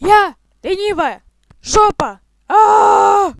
я ленивая. Жопа а